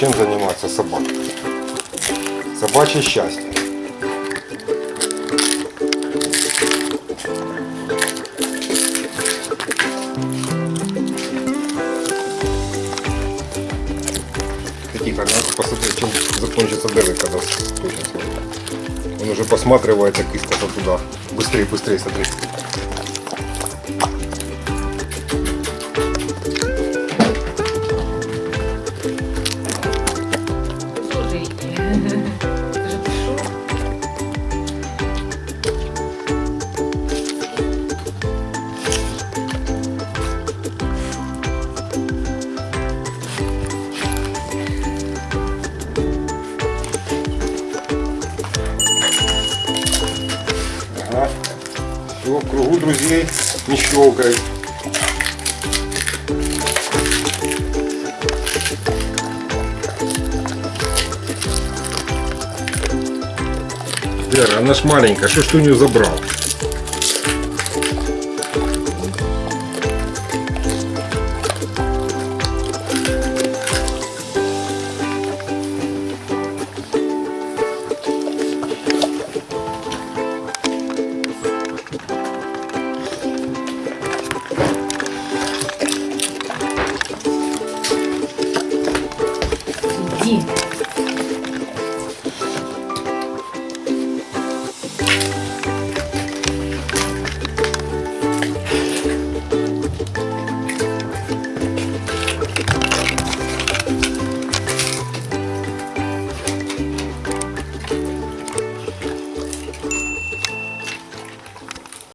чем заниматься собака. Собачье счастье. Тихо, надо посмотреть, чем закончится Дэвид, когда. Он уже посматривает так искоса туда. Быстрее, быстрее, смотри. В кругу друзей не щелкай. Вера, она ж маленькая, что ж ты у нее забрал? Помоги!